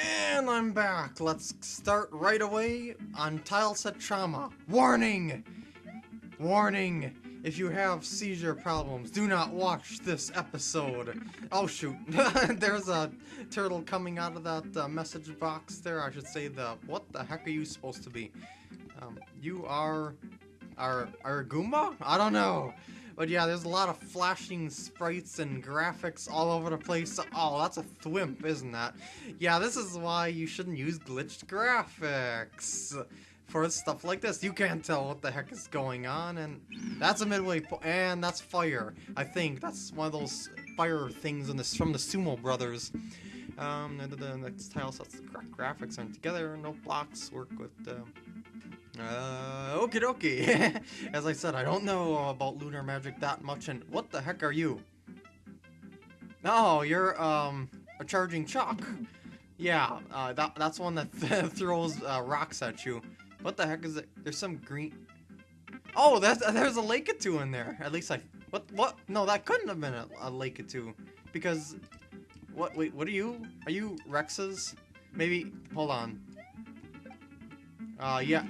And I'm back. Let's start right away on tile set trauma. Warning! Warning! If you have seizure problems, do not watch this episode. Oh shoot, there's a turtle coming out of that uh, message box there. I should say the, what the heck are you supposed to be? Um, you are, are, are Goomba? I don't know. But yeah, there's a lot of flashing sprites and graphics all over the place. Oh, that's a thwimp, isn't that? Yeah, this is why you shouldn't use glitched graphics for stuff like this. You can't tell what the heck is going on, and that's a midway point, and that's fire. I think that's one of those fire things in this from the Sumo Brothers. Um, the, the next tile sets gra graphics aren't together. No blocks work with. Uh, uh, okie dokie. As I said, I don't know about lunar magic that much, and what the heck are you? Oh, you're, um, a charging Chuck. Yeah, uh, that, that's one that th throws uh, rocks at you. What the heck is it? There's some green... Oh, that's, there's a Lakitu in there. At least I... What? What? No, that couldn't have been a, a Lakitu. Because... What? Wait, what are you? Are you Rexes? Maybe... Hold on. Uh, yeah.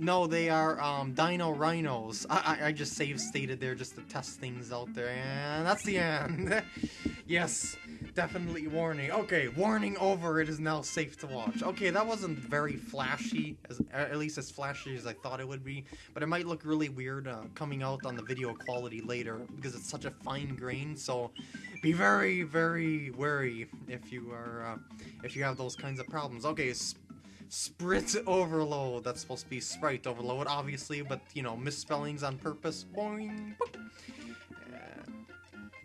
No, they are um, Dino Rhinos. I, I, I just save stated there just to test things out there, and that's the end. yes, definitely warning. Okay, warning over. It is now safe to watch. Okay, that wasn't very flashy, as at least as flashy as I thought it would be, but it might look really weird uh, coming out on the video quality later because it's such a fine grain. So be very, very wary if you are uh, if you have those kinds of problems. Okay. Sprit overload. That's supposed to be sprite overload, obviously, but, you know, misspellings on purpose. Boing.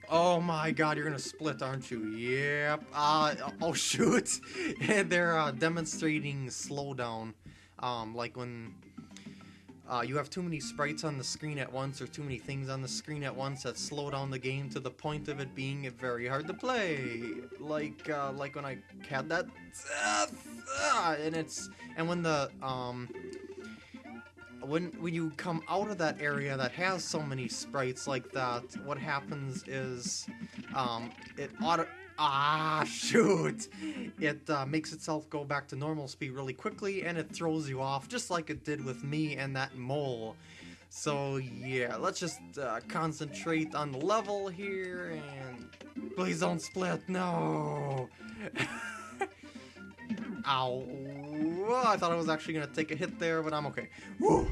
Oh my god, you're gonna split, aren't you? Yep. Uh, oh shoot. They're uh, demonstrating slowdown. Um, like when uh, you have too many sprites on the screen at once or too many things on the screen at once that slow down the game to the point of it being very hard to play. Like, uh, like when I had that, uh, and it's, and when the, um, when, when you come out of that area that has so many sprites like that, what happens is, um, it auto, Ah, shoot! It uh, makes itself go back to normal speed really quickly, and it throws you off, just like it did with me and that mole. So yeah, let's just uh, concentrate on the level here, and please don't split, no! Ow! I thought I was actually gonna take a hit there, but I'm okay. Woo!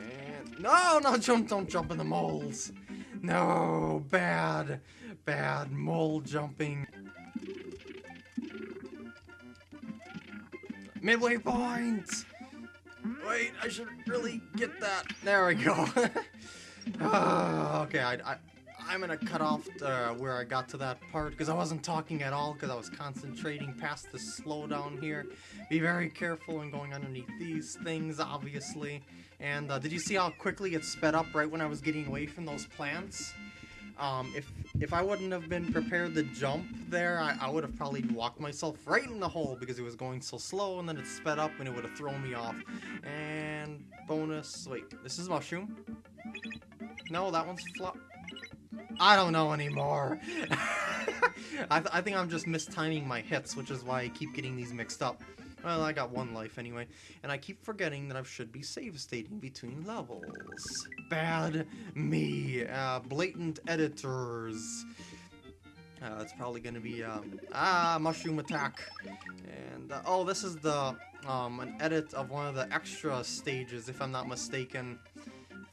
And no, no, don't, don't jump in the moles! No, bad bad mole jumping. Midway point! Wait, I should really get that. There we go. uh, okay, I, I, I'm gonna cut off where I got to that part because I wasn't talking at all because I was concentrating past the slowdown here. Be very careful when going underneath these things, obviously. And uh, did you see how quickly it sped up right when I was getting away from those plants? Um, if if I wouldn't have been prepared to jump there, I, I would have probably walked myself right in the hole because it was going so slow, and then it sped up and it would have thrown me off. And bonus, wait, this is mushroom? No, that one's flop. I don't know anymore. I, th I think I'm just mistiming my hits, which is why I keep getting these mixed up. Well, I got one life anyway, and I keep forgetting that I should be save stating between levels. Bad me. Uh, blatant editors. Uh, it's probably gonna be, um, ah, mushroom attack. And, uh, oh, this is the, um, an edit of one of the extra stages, if I'm not mistaken,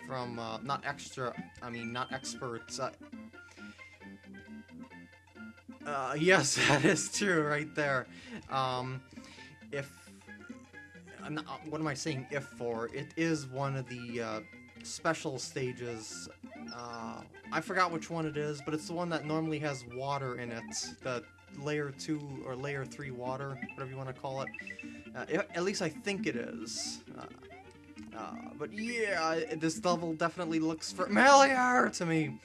from, uh, not extra, I mean, not experts, uh, uh, yes, that is true right there. Um, if not, uh, what am I saying if for? It is one of the uh, special stages. Uh, I forgot which one it is, but it's the one that normally has water in it. The layer 2 or layer 3 water, whatever you want to call it. Uh, at least I think it is. Uh, uh, but yeah, this level definitely looks familiar to me.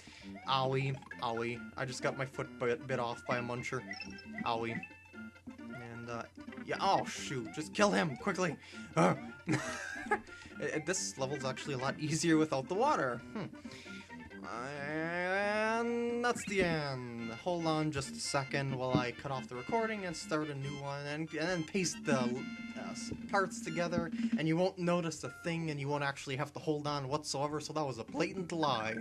Owie, owie. I just got my foot bit, bit off by a muncher. Owie. And, uh, yeah, oh shoot, just kill him, quickly! Uh. this level's actually a lot easier without the water. Hmm. And that's the end. hold on just a second while I cut off the recording and start a new one, and, and then paste the parts together, and you won't notice a thing, and you won't actually have to hold on whatsoever, so that was a blatant lie.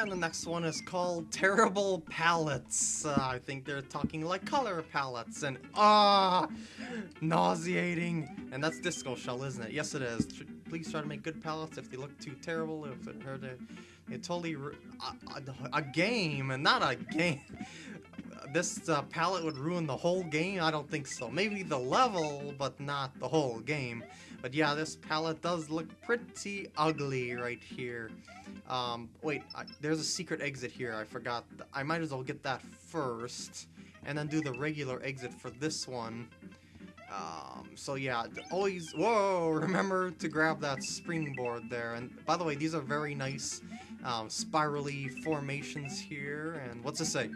And the next one is called Terrible Palettes. Uh, I think they're talking like color palettes, and ah, nauseating. And that's Disco Shell, isn't it? Yes, it is. Please try to make good palettes. If they look too terrible, if it hurt it, it totally a, a, a game, and not a game. This uh, palette would ruin the whole game? I don't think so. Maybe the level, but not the whole game. But yeah, this palette does look pretty ugly right here. Um, wait, I, there's a secret exit here. I forgot. I might as well get that first, and then do the regular exit for this one. Um, so yeah, always, whoa, remember to grab that springboard there. And by the way, these are very nice um, spirally formations here. And what's it say?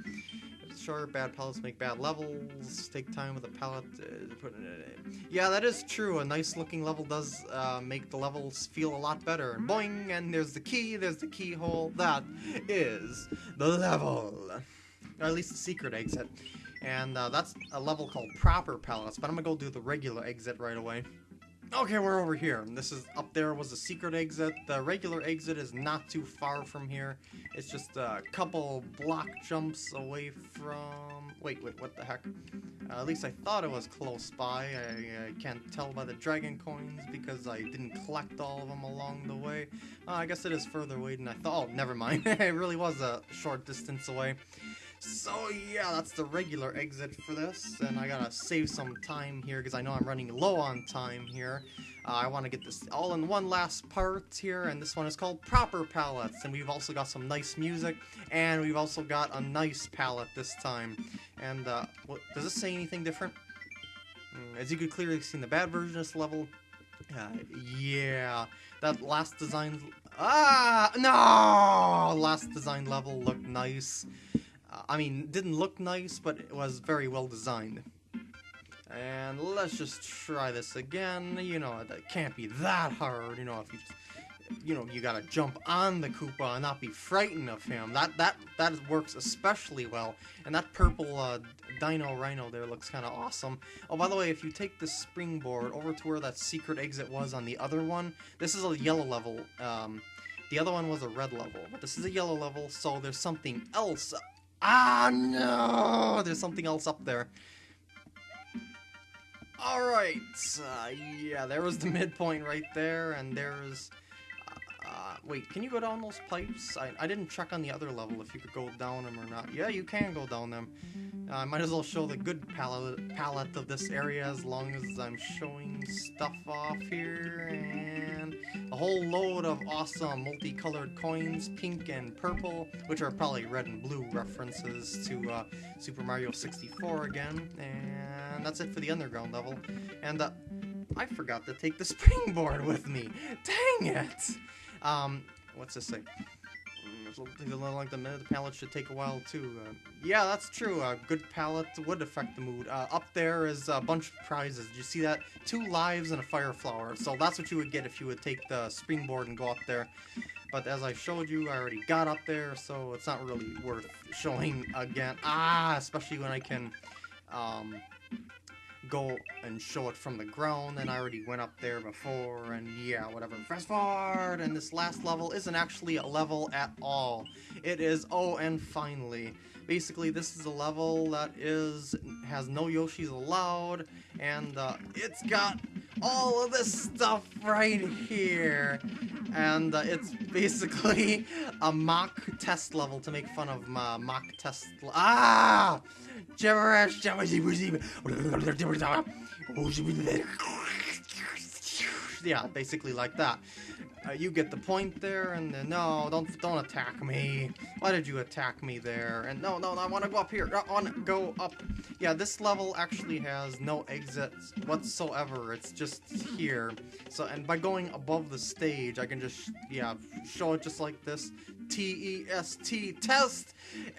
Sure, bad palettes make bad levels. Take time with a palette. Uh, put it in. Yeah, that is true. A nice looking level does uh, make the levels feel a lot better. And boing! And there's the key. There's the keyhole. That is the level. Or at least the secret exit. And uh, that's a level called proper palettes. But I'm gonna go do the regular exit right away. Okay, we're over here. This is up there was a secret exit. The regular exit is not too far from here. It's just a couple block jumps away from. Wait, wait, what the heck? Uh, at least I thought it was close by. I, I can't tell by the dragon coins because I didn't collect all of them along the way. Uh, I guess it is further away than I thought. Oh, never mind. it really was a short distance away. So yeah, that's the regular exit for this, and I gotta save some time here because I know I'm running low on time here. Uh, I want to get this all in one last part here, and this one is called Proper Palettes, and we've also got some nice music, and we've also got a nice palette this time. And uh, what, does this say anything different? Mm, As you could clearly see in the bad version of this level, uh, yeah, that last design, ah, no, last design level looked nice. I mean, didn't look nice, but it was very well designed. And let's just try this again. You know, it can't be that hard. You know, if you just, you know, you gotta jump on the Koopa and not be frightened of him. That that that works especially well. And that purple uh, Dino Rhino there looks kind of awesome. Oh, by the way, if you take the springboard over to where that secret exit was on the other one, this is a yellow level. Um, the other one was a red level, but this is a yellow level, so there's something else. Ah, no! There's something else up there. Alright, uh, yeah, there was the midpoint right there, and there's... Uh, uh, wait, can you go down those pipes? I, I didn't check on the other level if you could go down them or not. Yeah, you can go down them. Uh, I might as well show the good palette, palette of this area as long as I'm showing stuff off here, and whole load of awesome multicolored coins, pink and purple, which are probably red and blue references to uh, Super Mario 64 again, and that's it for the underground level. And uh, I forgot to take the springboard with me. Dang it! Um, what's this Something like the the palette should take a while too. Uh, yeah, that's true. A good palette would affect the mood. Uh, up there is a bunch of prizes. Did you see that? Two lives and a fire flower. So that's what you would get if you would take the springboard and go up there. But as I showed you, I already got up there, so it's not really worth showing again. Ah, especially when I can um, go and show it from the ground, and I already went up there before, and yeah, whatever. Fast forward, and this last level isn't actually a level at all. It is, oh, and finally. Basically, this is a level that is has no Yoshis allowed, and uh, it's got all of this stuff right here. And uh, it's basically a mock test level to make fun of my mock test. ah! Gibberish! Yeah, basically like that. Uh, you get the point there, and no, don't don't attack me. Why did you attack me there? And no, no, no I want to go up here. I want to go up. Yeah, this level actually has no exits whatsoever. It's just here. So, and by going above the stage, I can just yeah show it just like this. T E S T test!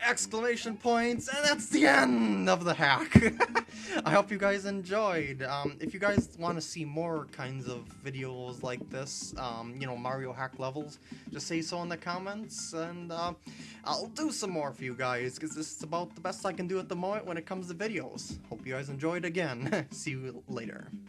Exclamation points, and that's the end of the hack. I hope you guys enjoyed. Um, if you guys want to see more kinds of videos like this, um, you know, Mario hack levels, just say so in the comments, and uh, I'll do some more for you guys, because this is about the best I can do at the moment when it comes to videos. Hope you guys enjoyed again. see you later.